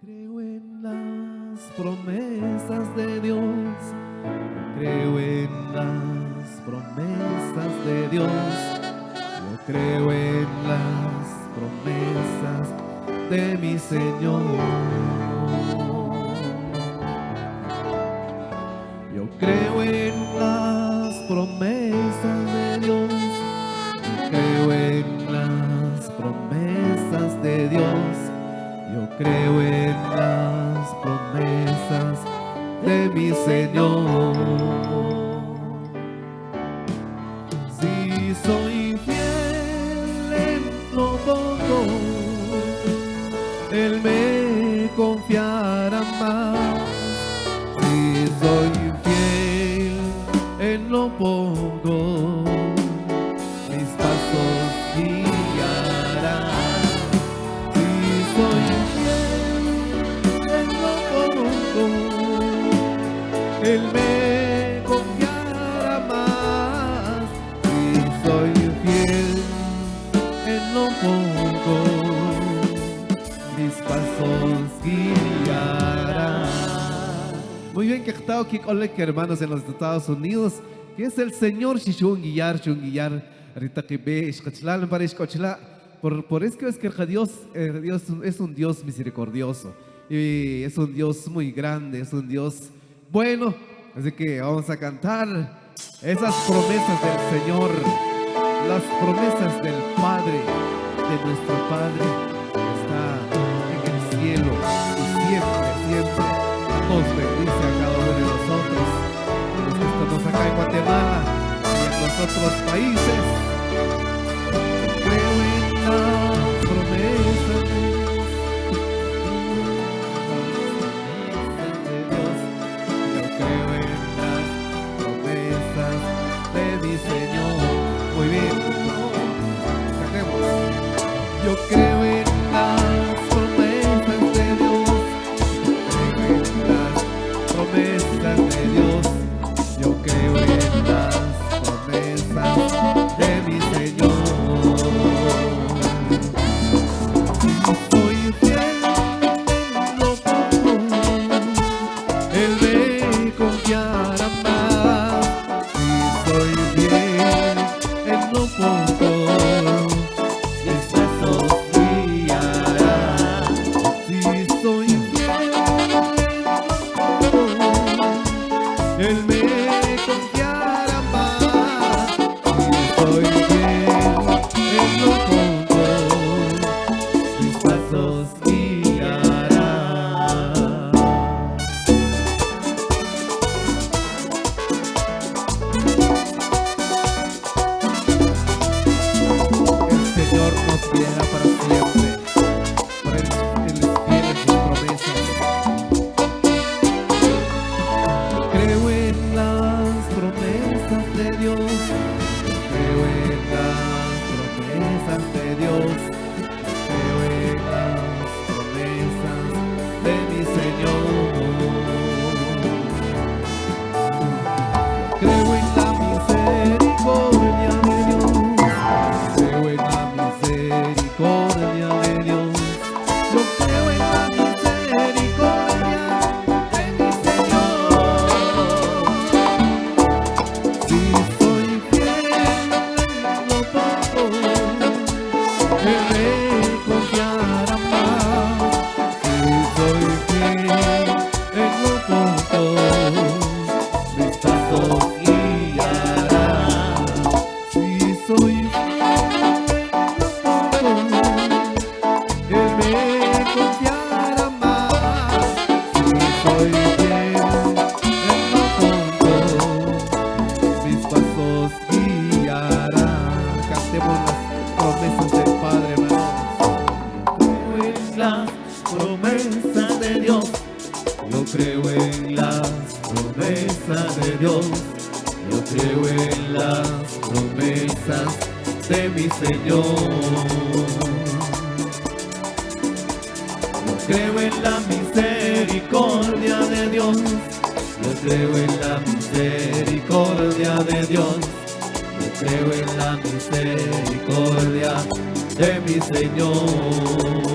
Creo en las promesas de Dios. Creo en las promesas de Dios. Yo creo en las promesas de mi Señor. Yo creo en las promesas creo en las promesas de mi Señor. Si soy fiel en lo Él me Muy bien, que que hermanos en los Estados Unidos, que es el Señor Shishun Guillar, Shun Guillar, ahorita que ve, Ishkachla, para por, por eso es que Dios, eh, Dios es un Dios misericordioso y es un Dios muy grande, es un Dios bueno, así que vamos a cantar esas promesas del Señor, las promesas del Padre, de nuestro Padre que está en el cielo y siempre otros países. Pasos guiará. El Señor nos guiará para siempre, por Él es fiel sus promesas. Creo en las promesas de Dios, creo en las promesas de Dios, Creo Las promesas de Dios. Yo creo en las promesas de Dios. Yo creo en las promesas de mi Señor. Yo creo en la misericordia de Dios. Yo creo en la misericordia de Dios. Yo creo en la misericordia de mi Señor.